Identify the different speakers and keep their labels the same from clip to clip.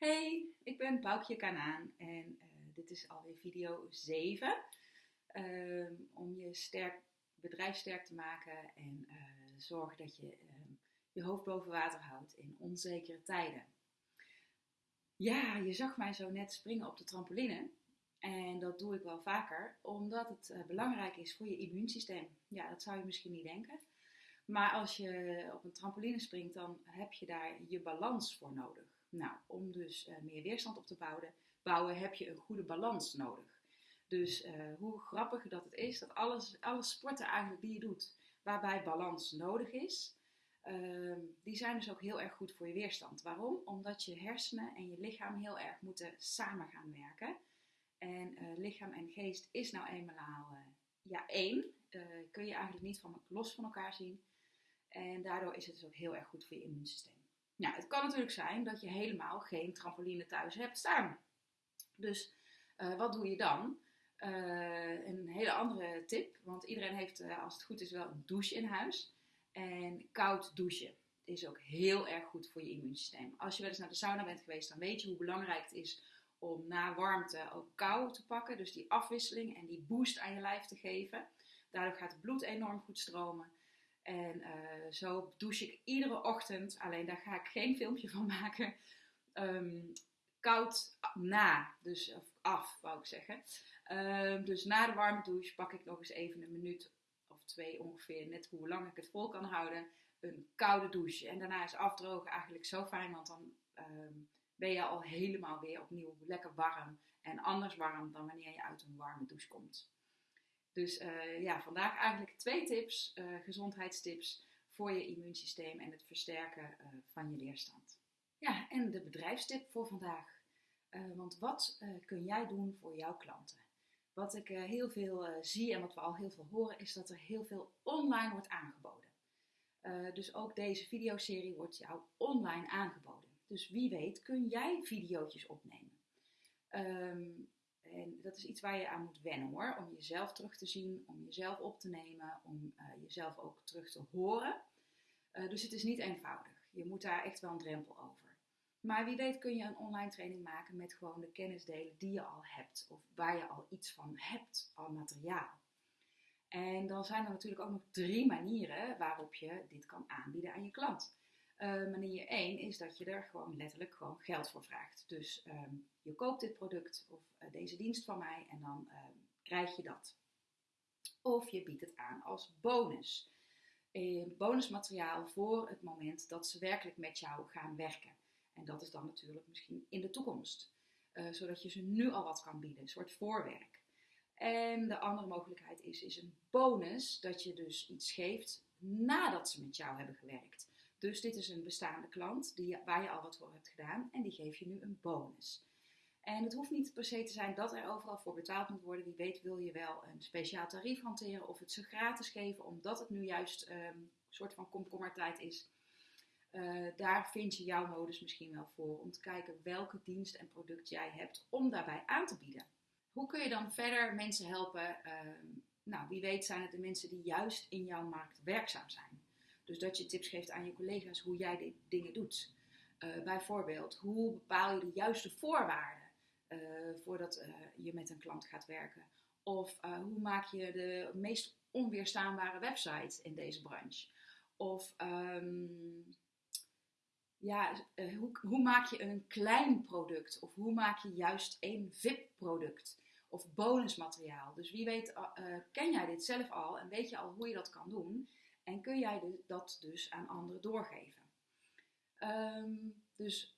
Speaker 1: Hey, ik ben Boukje Kanaan en uh, dit is alweer video 7. Uh, om je sterk, bedrijf sterk te maken en uh, zorgen dat je ehm, je hoofd boven water houdt in onzekere tijden. Ja, je zag mij zo net springen op de trampoline. En dat doe ik wel vaker, omdat het eh, belangrijk is voor je immuunsysteem. Ja, dat zou je misschien niet denken. Maar als je op een trampoline springt, dan heb je daar je balans voor nodig. Nou, om dus uh, meer weerstand op te bouwen, bouwen, heb je een goede balans nodig. Dus uh, hoe grappig dat het is dat alles, alle sporten eigenlijk die je doet, waarbij balans nodig is, uh, die zijn dus ook heel erg goed voor je weerstand. Waarom? Omdat je hersenen en je lichaam heel erg moeten samen gaan werken. En uh, lichaam en geest is nou eenmaal ja, één. kun je eigenlijk niet van, los van elkaar zien. En daardoor is het dus ook heel erg goed voor je immuunsysteem. Nou, het kan natuurlijk zijn dat je helemaal geen trampoline thuis hebt staan. Dus uh, wat doe je dan? Uh, een hele andere tip, want iedereen heeft, uh, als het goed is, wel een douche in huis. En koud douchen is ook heel erg goed voor je immuunsysteem. Als je wel eens naar de sauna bent geweest, dan weet je hoe belangrijk het is om na warmte ook kou te pakken. Dus die afwisseling en die boost aan je lijf te geven. Daardoor gaat het bloed enorm goed stromen. En uh, zo douche ik iedere ochtend, alleen daar ga ik geen filmpje van maken. Um, koud na, dus of af wou ik zeggen. Um, dus na de warme douche pak ik nog eens even een minuut of twee ongeveer, net hoe lang ik het vol kan houden, een koude douche. En daarna is afdrogen eigenlijk zo fijn, want dan um, ben je al helemaal weer opnieuw lekker warm. En anders warm dan wanneer je uit een warme douche komt. Dus uh, ja, vandaag eigenlijk twee tips, uh, gezondheidstips voor je immuunsysteem en het versterken uh, van je weerstand. Ja, en de bedrijfstip voor vandaag. want wat kun jij doen voor jouw klanten? Wat ik heel veel zie en wat we al heel veel horen, is dat er heel veel online wordt aangeboden. dus ook deze videoserie wordt jou online aangeboden. Dus wie weet kun jij video's opnemen. Um, en dat is iets waar je aan moet wennen hoor. Om jezelf terug te zien, om jezelf op te nemen, om uh, jezelf ook terug te horen. Uh, dus het is niet eenvoudig. Je moet daar echt wel een drempel over. Maar wie weet kun je een online training maken met gewoon de kennis delen die je al hebt. Of waar je al iets van hebt, al materiaal. En dan zijn er natuurlijk ook nog drie manieren waarop je dit kan aanbieden aan je klant. Uh, manier 1 is dat je er gewoon letterlijk gewoon geld voor vraagt. Dus um, je koopt dit product of uh, deze dienst van mij en dan uh, krijg je dat. Of je biedt het aan als bonus. bonusmateriaal voor het moment dat ze werkelijk met jou gaan werken. En dat is dan natuurlijk misschien in de toekomst. zodat je ze nu al wat kan bieden, een soort voorwerk. En de andere mogelijkheid is, is een bonus dat je dus iets geeft nadat ze met jou hebben gewerkt. Dus dit is een bestaande klant die, waar je al wat voor hebt gedaan en die geef je nu een bonus. En het hoeft niet per se te zijn dat er overal voor betaald moet worden. Wie weet wil je wel een speciaal tarief hanteren of het ze gratis geven, omdat het nu juist um, een soort van komkommertijd is. Uh, daar vind je jouw modus misschien wel voor om te kijken welke dienst en product jij hebt om daarbij aan te bieden. Hoe kun je dan verder mensen helpen? Uh, nou, wie weet zijn het de mensen die juist in jouw markt werkzaam zijn. Dus dat je tips geeft aan je collega's hoe jij die dingen doet. Uh, bijvoorbeeld, hoe bepaal je de juiste voorwaarden uh, voordat uh, je met een klant gaat werken? Of hoe maak je de meest onweerstaanbare website in deze branche? Of um, ja, hoe, hoe, maak je een klein product? Of hoe maak je juist één VIP-product? Of bonusmateriaal. Dus wie weet, ken jij dit zelf al en weet je al hoe je dat kan doen? En kun jij dat dus aan anderen doorgeven. Um, dus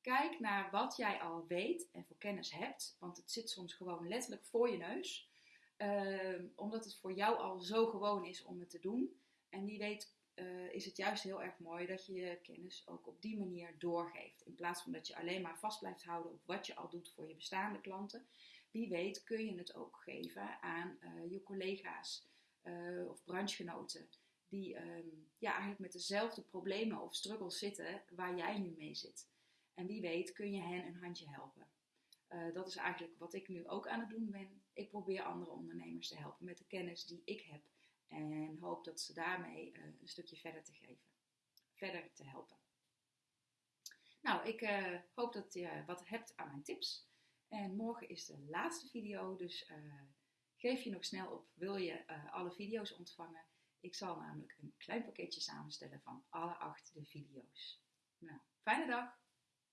Speaker 1: kijk naar wat jij al weet en voor kennis hebt, want het zit soms gewoon letterlijk voor je neus. Um, omdat het voor jou al zo gewoon is om het te doen. En wie weet uh, is het juist heel erg mooi dat je je kennis ook op die manier doorgeeft. In plaats van dat je alleen maar vast blijft houden op wat je al doet voor je bestaande klanten. Wie weet kun je het ook geven aan uh, je collega's uh, of branchegenoten die um, ja, eigenlijk met dezelfde problemen of struggles zitten waar jij nu mee zit. En wie weet kun je hen een handje helpen. Uh, dat is eigenlijk wat ik nu ook aan het doen ben. Ik probeer andere ondernemers te helpen met de kennis die ik heb. En hoop dat ze daarmee uh, een stukje verder te geven. Verder te helpen. Nou, ik eh, hoop dat je wat hebt aan mijn tips. En morgen is de laatste video, dus geef je nog snel op. Wil je alle video's ontvangen? Ik zal namelijk een klein pakketje samenstellen van alle acht de video's. Nou, fijne dag!